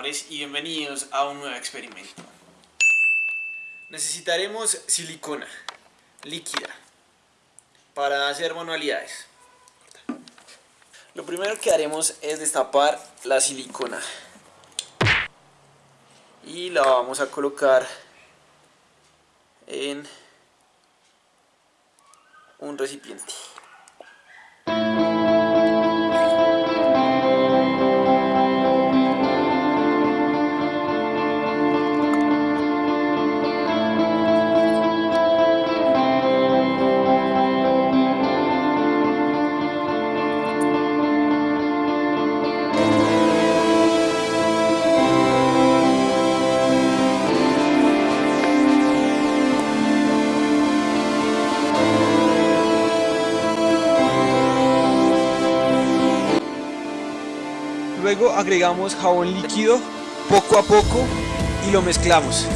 y bienvenidos a un nuevo experimento. Necesitaremos silicona líquida para hacer manualidades. Lo primero que haremos es destapar la silicona y la vamos a colocar en un recipiente. Luego agregamos jabón líquido poco a poco y lo mezclamos.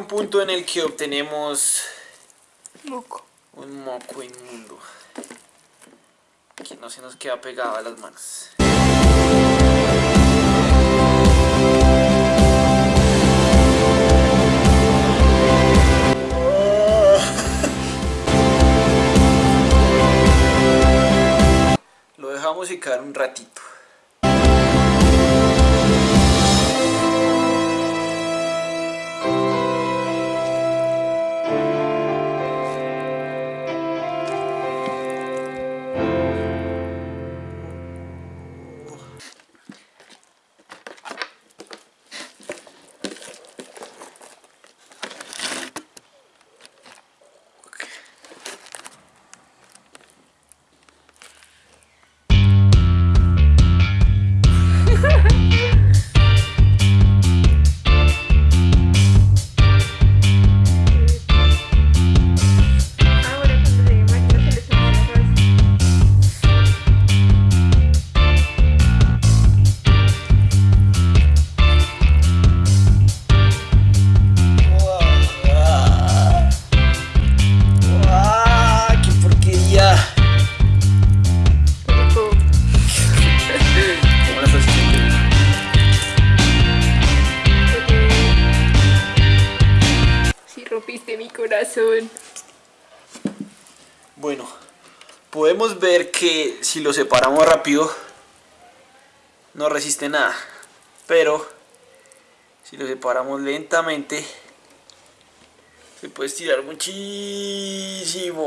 Un punto en el que obtenemos moco. un moco inmundo que no se nos queda pegado a las manos. Lo dejamos secar un ratito. Bueno, podemos ver que si lo separamos rápido no resiste nada, pero si lo separamos lentamente se puede estirar muchísimo.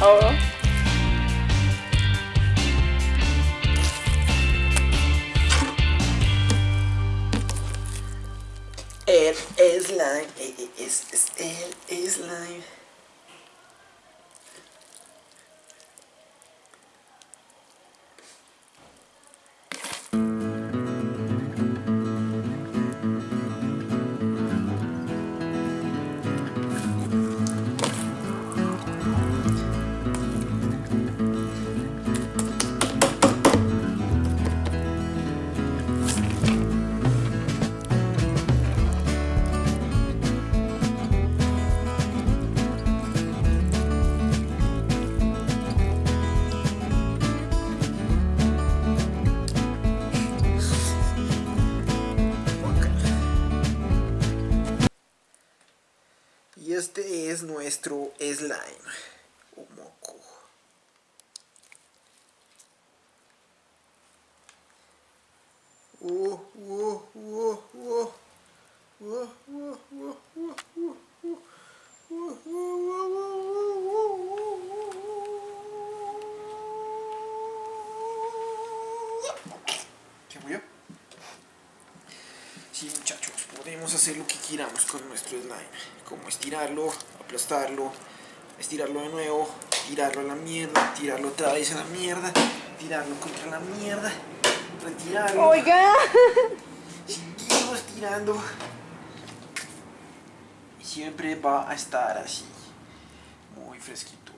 Rico. El slime, es, es el slime. este es nuestro slime murió? Sí, muchachos podemos hacer lo que queramos con nuestro slime. Como estirarlo, aplastarlo, estirarlo de nuevo, tirarlo a la mierda, tirarlo otra vez a la mierda, tirarlo contra la mierda, retirarlo. Oiga. Seguimos estirando. Y siempre va a estar así. Muy fresquito.